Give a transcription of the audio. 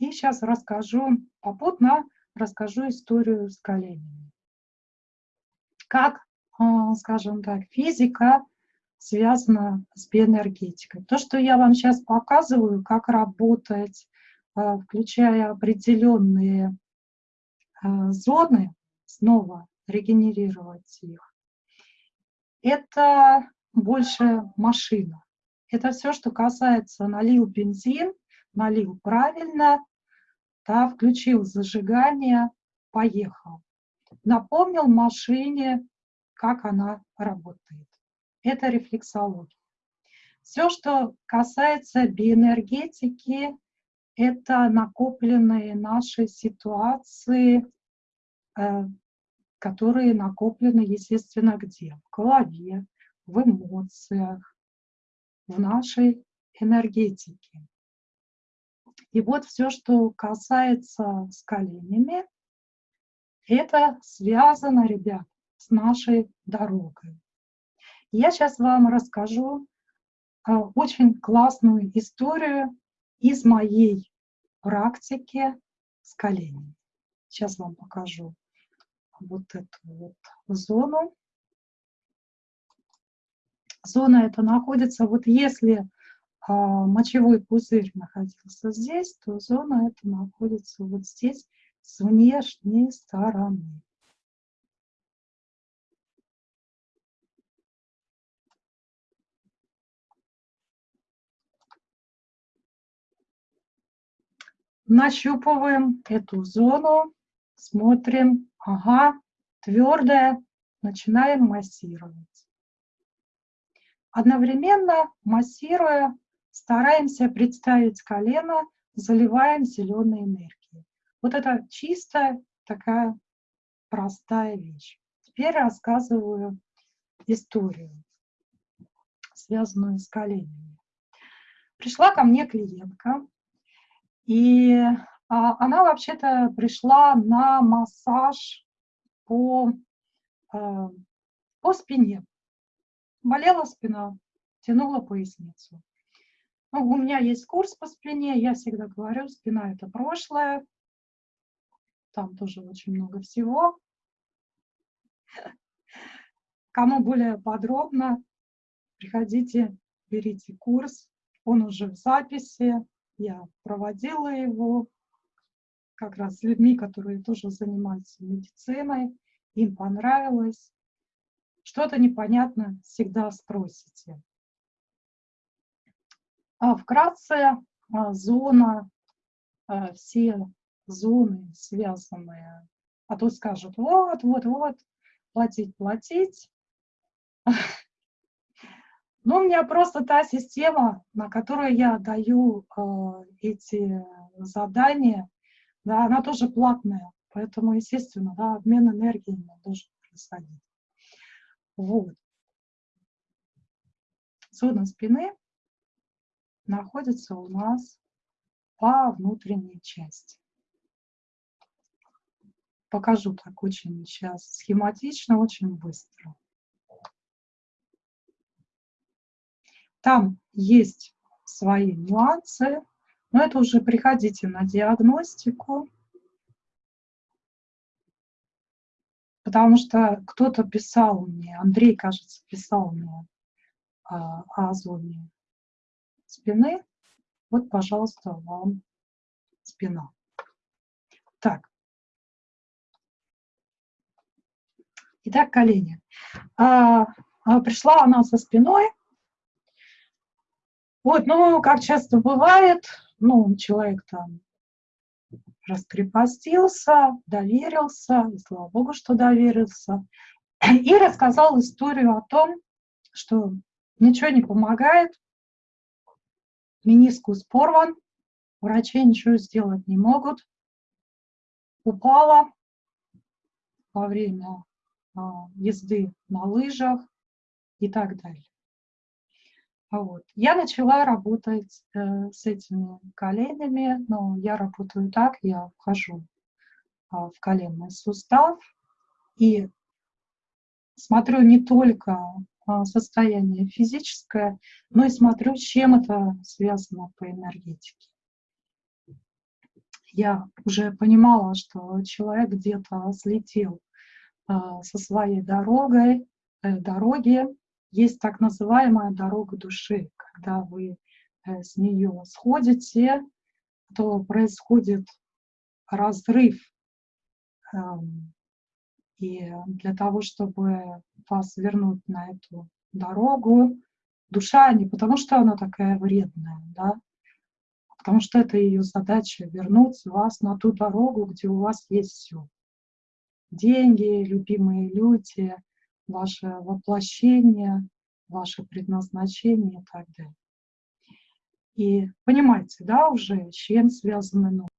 И сейчас расскажу, попутно расскажу историю с коленями. Как, а, скажем так, физика связана с биоэнергетикой. То, что я вам сейчас показываю, как работать, а, включая определенные а, зоны, снова регенерировать их, это больше машина. Это все, что касается налил бензин, налил правильно, да, включил зажигание, поехал. Напомнил машине, как она работает. Это рефлексология. Все, что касается биоэнергетики, это накопленные наши ситуации, э, которые накоплены, естественно, где? В голове, в эмоциях, в нашей энергетике. И вот все, что касается с коленями, это связано, ребят, с нашей дорогой. Я сейчас вам расскажу э, очень классную историю из моей практики с коленями. Сейчас вам покажу вот эту вот зону. Зона эта находится, вот если мочевой пузырь находился здесь, то зона эта находится вот здесь, с внешней стороны. Нащупываем эту зону, смотрим, ага, твердая, начинаем массировать. Одновременно массируя, стараемся представить колено, заливаем зеленой энергией. Вот это чистая такая простая вещь. Теперь рассказываю историю, связанную с коленями. Пришла ко мне клиентка, и а, она вообще-то пришла на массаж по, а, по спине. Болела спина, тянула поясницу. Ну, у меня есть курс по спине, я всегда говорю, спина – это прошлое. Там тоже очень много всего. Кому более подробно, приходите, берите курс. Он уже в записи. Я проводила его как раз с людьми, которые тоже занимаются медициной. Им понравилось. Что-то непонятно всегда спросите. А вкратце а, зона, а, все зоны связанные, а то скажут, вот, вот, вот, платить, платить. Но у меня просто та система, на которую я даю эти задания, да, она тоже платная, поэтому, естественно, да, обмен энергией должен происходить. Вот. Зона спины находится у нас по внутренней части. Покажу так очень сейчас схематично, очень быстро. Там есть свои нюансы, но это уже приходите на диагностику, потому что кто-то писал мне, Андрей, кажется, писал мне а, о зоне спины. Вот, пожалуйста, вам спина. Так. Итак, колени. А, а, пришла она со спиной. Вот, ну, как часто бывает, ну, человек там раскрепостился, доверился, и слава богу, что доверился, и рассказал историю о том, что ничего не помогает, Менискус порван, врачи ничего сделать не могут. Упала во время а, езды на лыжах и так далее. Вот. Я начала работать э, с этими коленями, но я работаю так, я вхожу а, в коленный сустав и смотрю не только а, состояние физическое, но и смотрю, чем это связано по энергетике. я уже понимала, что человек где-то слетел а, со своей дорогой, э, дороги. Есть так называемая дорога души, когда вы э, с нее сходите, то происходит разрыв. И для того, чтобы вас вернуть на эту дорогу, душа не потому, что она такая вредная, да, а потому что это ее задача вернуть вас на ту дорогу, где у вас есть все. Деньги, любимые люди, ваше воплощение, ваше предназначение и так далее. И понимаете, да, уже с чем связаны